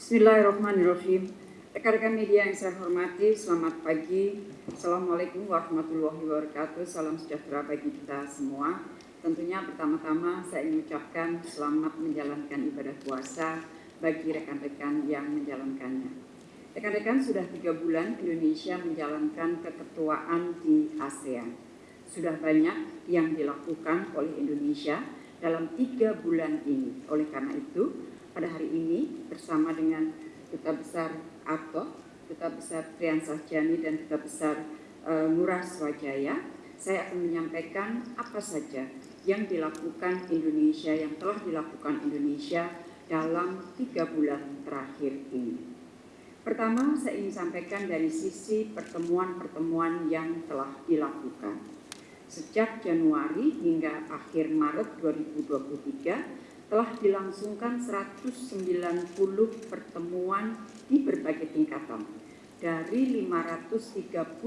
Bismillahirrahmanirrahim. Rekan-rekan media yang saya hormati, selamat pagi. Assalamualaikum warahmatullahi wabarakatuh. Salam sejahtera bagi kita semua. Tentunya pertama-tama saya ingin ucapkan selamat menjalankan ibadah puasa bagi rekan-rekan yang menjalankannya. Rekan-rekan sudah tiga bulan Indonesia menjalankan keketuaan di ASEAN. Sudah banyak yang dilakukan oleh Indonesia dalam tiga bulan ini. Oleh karena itu, pada hari ini bersama dengan Duta Besar Arto, Duta Besar Trian Sahjani dan Duta Besar uh, Ngurah Swajaya, saya akan menyampaikan apa saja yang dilakukan Indonesia, yang telah dilakukan Indonesia dalam tiga bulan terakhir ini. Pertama, saya ingin sampaikan dari sisi pertemuan-pertemuan yang telah dilakukan. Sejak Januari hingga akhir Maret 2023, telah dilangsungkan 190 pertemuan di berbagai tingkatan dari 531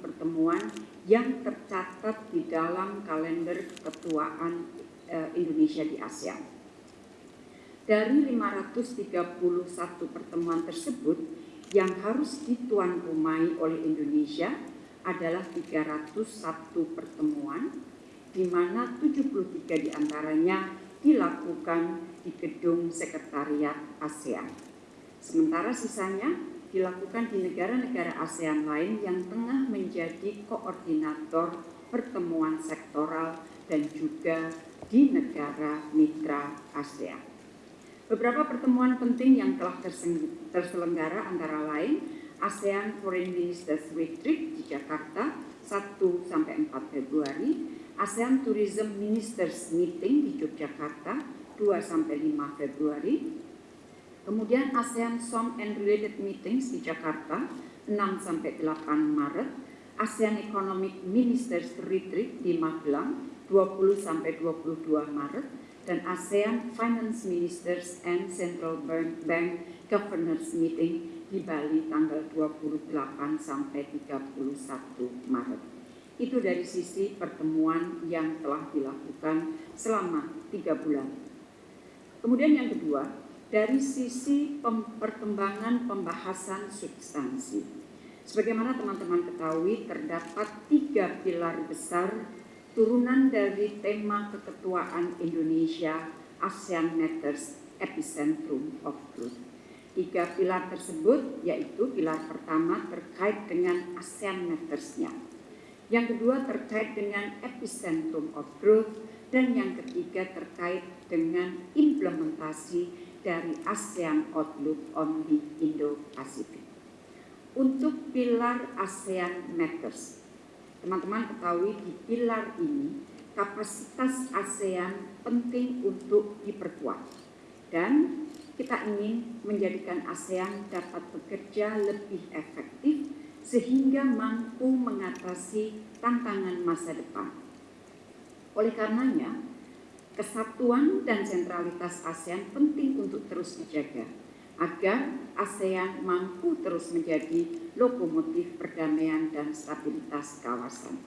pertemuan yang tercatat di dalam kalender ketuaan eh, Indonesia di ASEAN. Dari 531 pertemuan tersebut yang harus dituan rumai oleh Indonesia adalah 301 pertemuan di mana 73 di antaranya dilakukan di gedung sekretariat ASEAN. Sementara sisanya dilakukan di negara-negara ASEAN lain yang tengah menjadi koordinator pertemuan sektoral dan juga di negara mitra ASEAN. Beberapa pertemuan penting yang telah terselenggara antara lain ASEAN Foreign Ministers Retreat di Jakarta 1 sampai 4 Februari, ASEAN Tourism Ministers Meeting di Yogyakarta 2 sampai 5 Februari. Kemudian ASEAN Som and Related Meetings di Jakarta 6 sampai 8 Maret. ASEAN Economic Ministers Retreat di Magelang 20 sampai 22 Maret dan ASEAN Finance Ministers and Central Bank Governors Meeting di Bali tanggal 28 sampai 31 Maret. Itu dari sisi pertemuan yang telah dilakukan selama tiga bulan. Kemudian yang kedua, dari sisi perkembangan pembahasan substansi. Sebagaimana teman-teman ketahui, terdapat tiga pilar besar turunan dari tema keketuaan Indonesia ASEAN Matters Epicentrum of Truth. Tiga pilar tersebut yaitu pilar pertama terkait dengan ASEAN Matters-nya yang kedua terkait dengan epicentrum of growth, dan yang ketiga terkait dengan implementasi dari ASEAN Outlook on the Indo-Pacific. Untuk pilar ASEAN Matters, teman-teman ketahui di pilar ini kapasitas ASEAN penting untuk diperkuat. Dan kita ingin menjadikan ASEAN dapat bekerja lebih efektif sehingga mampu mengatasi tantangan masa depan. Oleh karenanya, kesatuan dan sentralitas ASEAN penting untuk terus dijaga agar ASEAN mampu terus menjadi lokomotif perdamaian dan stabilitas kawasan.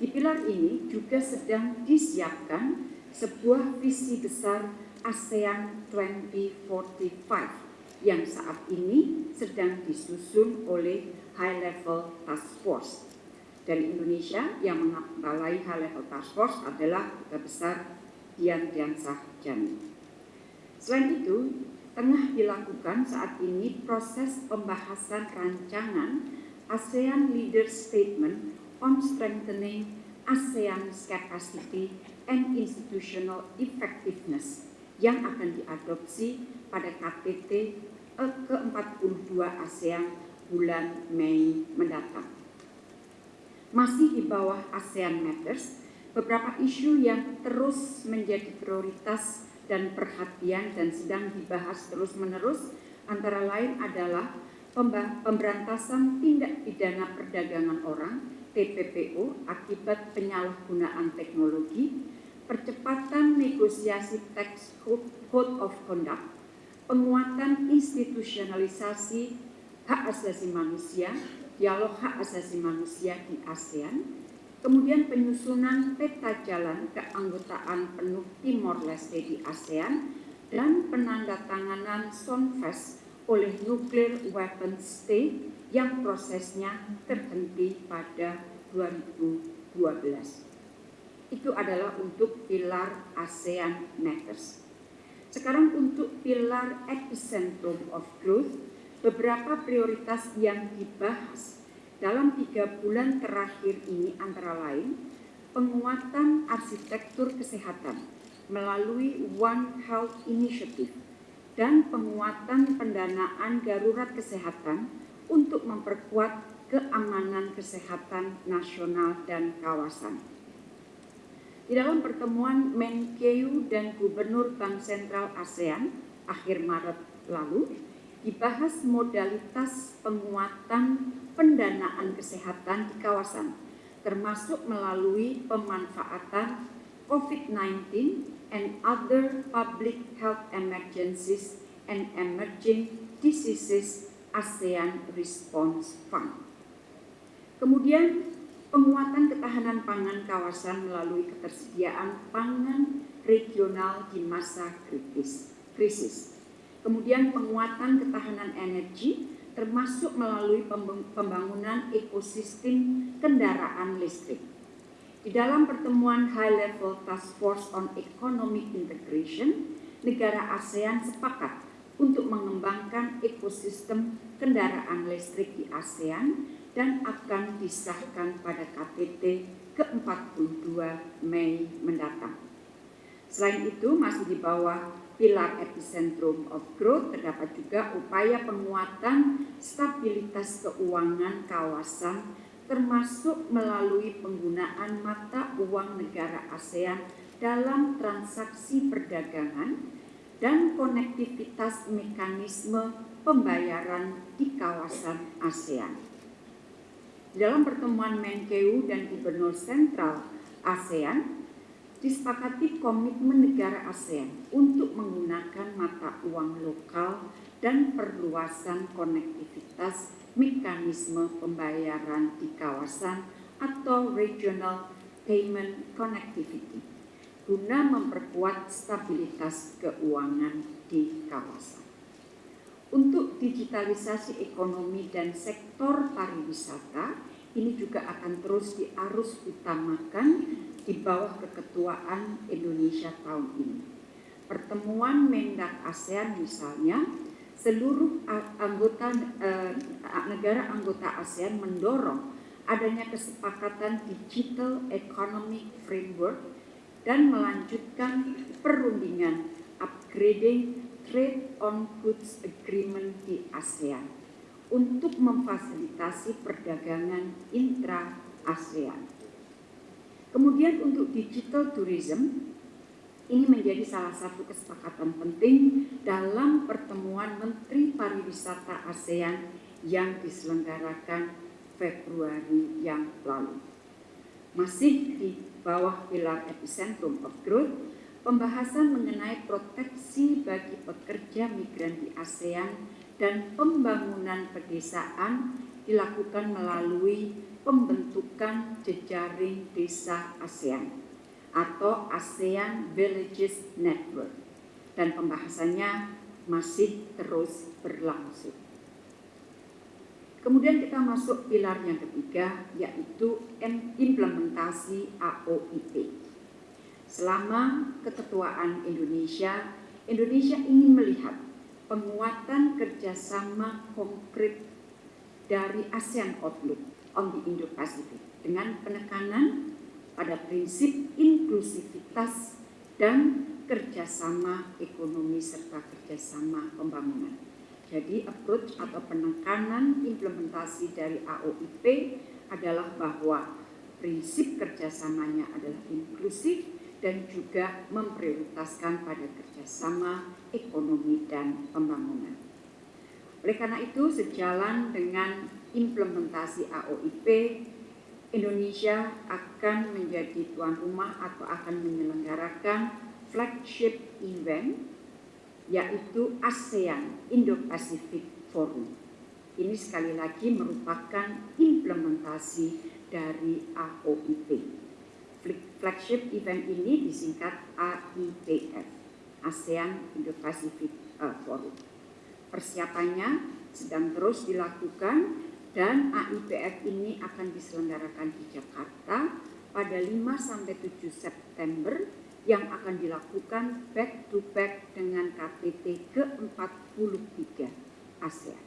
Di pilar ini juga sedang disiapkan sebuah visi besar ASEAN 2045 yang saat ini sedang disusun oleh High Level Task Force. Dari Indonesia yang mengepalai High Level Task Force adalah Duta Besar Dian Diansah Jani. Selain itu, tengah dilakukan saat ini proses pembahasan rancangan ASEAN Leader Statement on Strengthening ASEAN's Capacity and Institutional Effectiveness yang akan diadopsi pada KTT ke-42 ASEAN bulan Mei mendatang. Masih di bawah ASEAN Matters, beberapa isu yang terus menjadi prioritas dan perhatian dan sedang dibahas terus-menerus antara lain adalah pemberantasan tindak pidana perdagangan orang TPPO akibat penyalahgunaan teknologi, percepatan negosiasi tax code of conduct penguatan institusionalisasi hak asasi manusia, dialog hak asasi manusia di ASEAN, kemudian penyusunan peta jalan keanggotaan penuh Timor Leste di ASEAN dan penandatanganan SONFES oleh Nuclear Weapon State yang prosesnya terhenti pada 2012. Itu adalah untuk pilar ASEAN Matters. Sekarang untuk pilar Epicentrum of Growth, beberapa prioritas yang dibahas dalam tiga bulan terakhir ini antara lain penguatan arsitektur kesehatan melalui One Health Initiative dan penguatan pendanaan darurat kesehatan untuk memperkuat keamanan kesehatan nasional dan kawasan. Di dalam pertemuan Menkeu dan Gubernur Bank Sentral ASEAN akhir Maret lalu, dibahas modalitas penguatan pendanaan kesehatan di kawasan, termasuk melalui pemanfaatan COVID-19 and other public health emergencies and emerging diseases ASEAN Response Fund. Kemudian penguatan ketahanan pangan kawasan melalui ketersediaan pangan regional di masa kritis, krisis. Kemudian penguatan ketahanan energi termasuk melalui pembangunan ekosistem kendaraan listrik di dalam pertemuan High Level Task Force on Economic Integration, negara ASEAN sepakat untuk mengembangkan ekosistem kendaraan listrik di ASEAN dan akan disahkan pada KTT ke-42 Mei mendatang. Selain itu, masih di bawah pilar epicentrum of growth terdapat juga upaya penguatan stabilitas keuangan kawasan termasuk melalui penggunaan mata uang negara ASEAN dalam transaksi perdagangan dan konektivitas mekanisme pembayaran di kawasan ASEAN. Dalam pertemuan Menkeu dan Gubernur Sentral ASEAN, disepakati komitmen negara ASEAN untuk menggunakan mata uang lokal dan perluasan konektivitas mekanisme pembayaran di kawasan atau regional payment connectivity guna memperkuat stabilitas keuangan di kawasan. Untuk digitalisasi ekonomi dan sektor pariwisata, ini juga akan terus diarus utamakan di bawah keketuaan Indonesia tahun ini. Pertemuan Mendak ASEAN misalnya seluruh anggota eh, negara anggota ASEAN mendorong adanya kesepakatan digital economic framework dan melanjutkan perundingan upgrading trade on goods agreement di ASEAN untuk memfasilitasi perdagangan intra ASEAN. Kemudian untuk digital tourism ini menjadi salah satu kesepakatan penting dalam pertemuan Menteri Pariwisata ASEAN yang diselenggarakan Februari yang lalu. Masih di bawah pilar epicentrum of growth, pembahasan mengenai proteksi bagi pekerja migran di ASEAN dan pembangunan pedesaan dilakukan melalui pembentukan jejaring desa ASEAN atau ASEAN Villages Network dan pembahasannya masih terus berlangsung. Kemudian kita masuk pilar yang ketiga yaitu implementasi AOIP. Selama keketuaan Indonesia, Indonesia ingin melihat penguatan kerjasama konkret dari ASEAN Outlook on the Indo-Pacific dengan penekanan pada prinsip inklusivitas dan kerjasama ekonomi serta kerjasama pembangunan. Jadi approach atau penekanan implementasi dari AOIP adalah bahwa prinsip kerjasamanya adalah inklusif dan juga memprioritaskan pada kerjasama ekonomi dan pembangunan. Oleh karena itu, sejalan dengan implementasi AOIP, Indonesia akan menjadi tuan rumah atau akan menyelenggarakan flagship event yaitu ASEAN Indo-Pacific Forum. Ini sekali lagi merupakan implementasi dari AOIP. Flagship event ini disingkat AIPF ASEAN Indo-Pacific uh, Forum. Persiapannya sedang terus dilakukan dan AIPF ini akan diselenggarakan di Jakarta pada 5 sampai 7 September yang akan dilakukan back to back dengan KTT ke-43 ASEAN.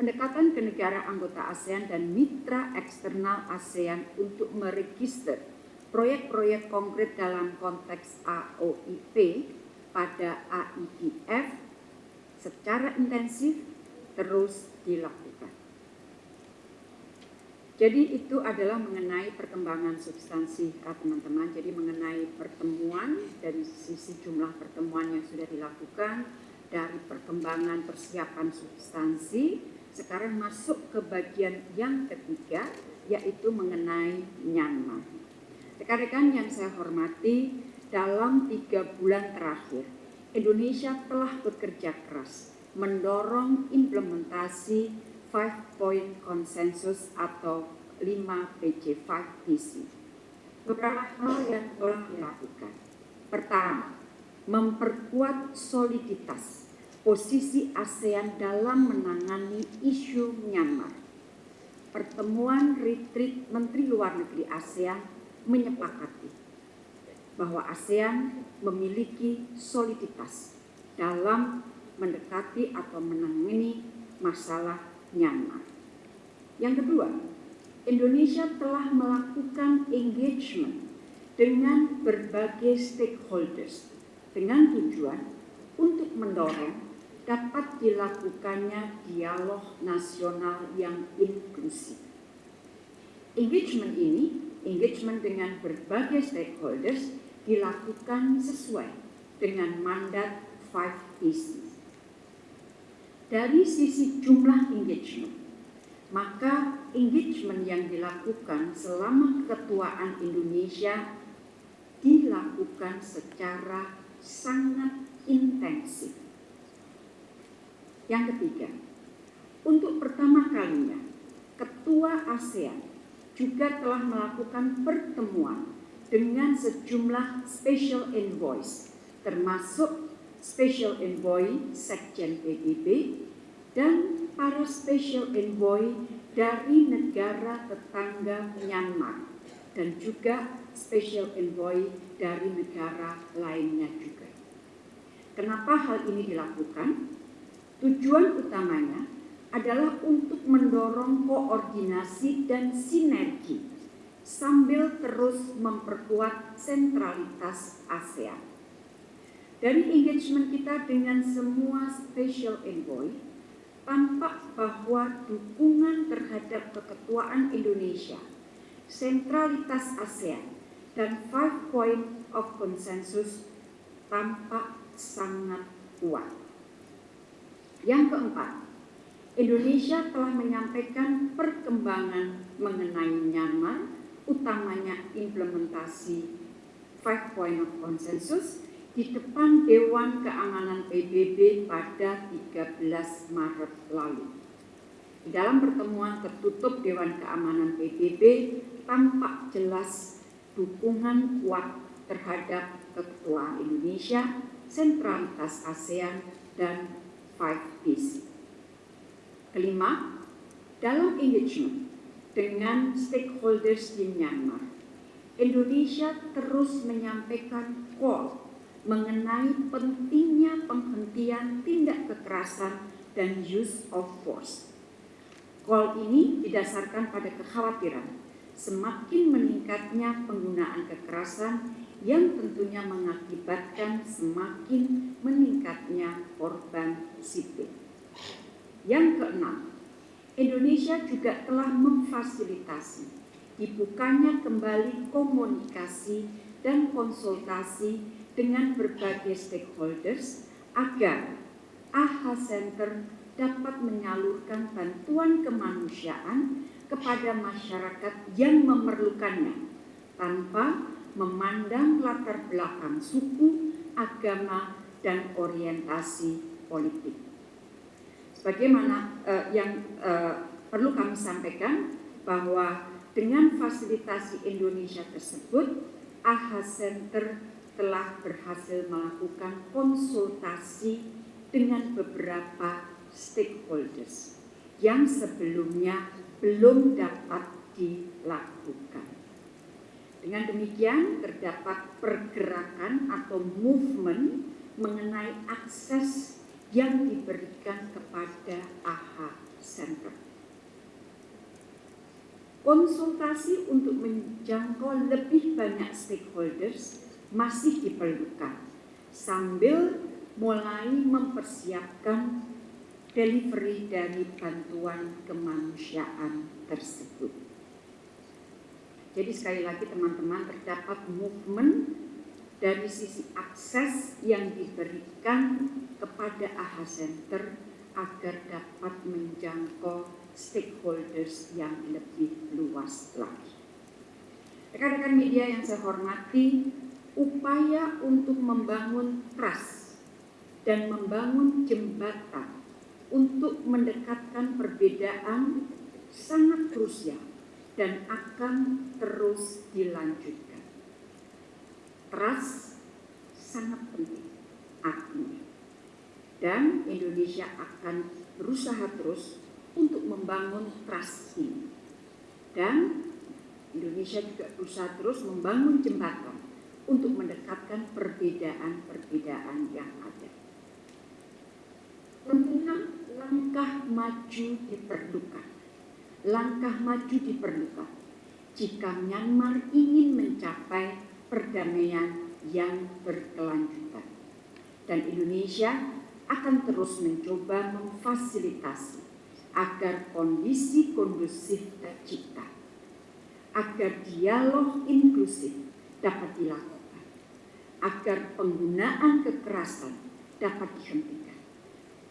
Pendekatan ke negara anggota ASEAN dan mitra eksternal ASEAN untuk meregister proyek-proyek konkret dalam konteks AOIP pada AIPF secara intensif terus dilakukan. Jadi itu adalah mengenai perkembangan substansi teman-teman. Jadi mengenai pertemuan dari sisi jumlah pertemuan yang sudah dilakukan, dari perkembangan persiapan substansi, sekarang masuk ke bagian yang ketiga, yaitu mengenai Myanmar. Rekan-rekan yang saya hormati, dalam tiga bulan terakhir, Indonesia telah bekerja keras mendorong implementasi Five Point Consensus atau 5 PC 5 PC. Beberapa hal yang telah dilakukan. Pertama, memperkuat soliditas posisi ASEAN dalam menangani isu Myanmar. Pertemuan retreat Menteri Luar Negeri ASEAN menyepakati bahwa ASEAN memiliki soliditas dalam mendekati atau menangani masalah Myanmar. Yang kedua, Indonesia telah melakukan engagement dengan berbagai stakeholders dengan tujuan untuk mendorong dapat dilakukannya dialog nasional yang inklusif. Engagement ini, engagement dengan berbagai stakeholders dilakukan sesuai dengan mandat 5PC dari sisi jumlah engagement, maka engagement yang dilakukan selama ketuaan Indonesia dilakukan secara sangat intensif. Yang ketiga, untuk pertama kalinya, Ketua ASEAN juga telah melakukan pertemuan dengan sejumlah special envoys, termasuk Special Envoy Sekjen PBB dan para Special Envoy dari negara tetangga Myanmar dan juga Special Envoy dari negara lainnya juga. Kenapa hal ini dilakukan? Tujuan utamanya adalah untuk mendorong koordinasi dan sinergi sambil terus memperkuat sentralitas ASEAN. Dari engagement kita dengan semua special envoy, tampak bahwa dukungan terhadap keketuaan Indonesia, sentralitas ASEAN, dan five point of consensus tampak sangat kuat. Yang keempat, Indonesia telah menyampaikan perkembangan mengenai Myanmar, utamanya implementasi five point of consensus di depan Dewan Keamanan PBB pada 13 Maret lalu. Di dalam pertemuan tertutup Dewan Keamanan PBB tampak jelas dukungan kuat terhadap keketuaan Indonesia, sentralitas ASEAN, dan Five Peace. Kelima, dalam engagement dengan stakeholders di Myanmar, Indonesia terus menyampaikan call mengenai pentingnya penghentian tindak kekerasan dan use of force. Call ini didasarkan pada kekhawatiran semakin meningkatnya penggunaan kekerasan yang tentunya mengakibatkan semakin meningkatnya korban sipil. Yang keenam, Indonesia juga telah memfasilitasi dibukanya kembali komunikasi dan konsultasi dengan berbagai stakeholders agar AHA Center dapat menyalurkan bantuan kemanusiaan kepada masyarakat yang memerlukannya tanpa memandang latar belakang suku, agama, dan orientasi politik. Sebagaimana uh, yang uh, perlu kami sampaikan bahwa dengan fasilitasi Indonesia tersebut, AHA Center telah berhasil melakukan konsultasi dengan beberapa stakeholders yang sebelumnya belum dapat dilakukan. Dengan demikian terdapat pergerakan atau movement mengenai akses yang diberikan kepada AHA Center. Konsultasi untuk menjangkau lebih banyak stakeholders masih diperlukan sambil mulai mempersiapkan delivery dari bantuan kemanusiaan tersebut. Jadi sekali lagi teman-teman terdapat movement dari sisi akses yang diberikan kepada AHA Center agar dapat menjangkau stakeholders yang lebih luas lagi. Rekan-rekan media yang saya hormati, upaya untuk membangun trust dan membangun jembatan untuk mendekatkan perbedaan sangat krusial dan akan terus dilanjutkan. Trust sangat penting artinya. Dan Indonesia akan berusaha terus untuk membangun trust ini. Dan Indonesia juga berusaha terus membangun jembatan untuk mendekatkan perbedaan-perbedaan yang ada. Tentunya langkah maju diperlukan langkah maju diperlukan jika Myanmar ingin mencapai perdamaian yang berkelanjutan. Dan Indonesia akan terus mencoba memfasilitasi agar kondisi kondusif tercipta, agar dialog inklusif dapat dilakukan, agar penggunaan kekerasan dapat dihentikan,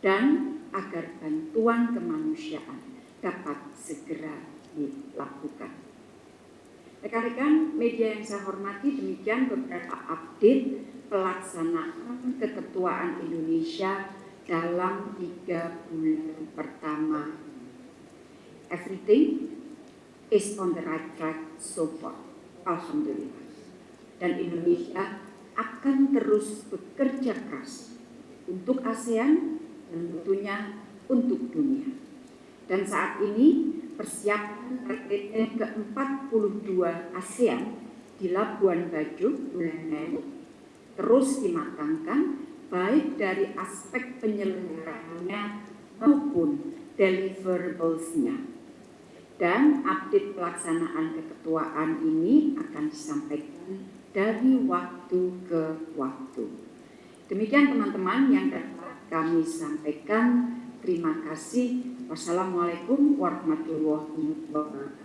dan agar bantuan kemanusiaan dapat segera dilakukan. Rekan-rekan media yang saya hormati, demikian beberapa update pelaksanaan keketuaan Indonesia dalam tiga bulan pertama. Everything is on the right track so far. Alhamdulillah. Dan Indonesia akan terus bekerja keras untuk ASEAN dan tentunya untuk dunia. Dan saat ini persiapan RTT ke-42 ASEAN di Labuan Bajo, bulan terus dimatangkan baik dari aspek penyelenggaraannya maupun deliverables-nya. Dan update pelaksanaan keketuaan ini akan disampaikan dari waktu ke waktu. Demikian teman-teman yang dapat kami sampaikan. Terima kasih. Wassalamualaikum warahmatullahi wabarakatuh.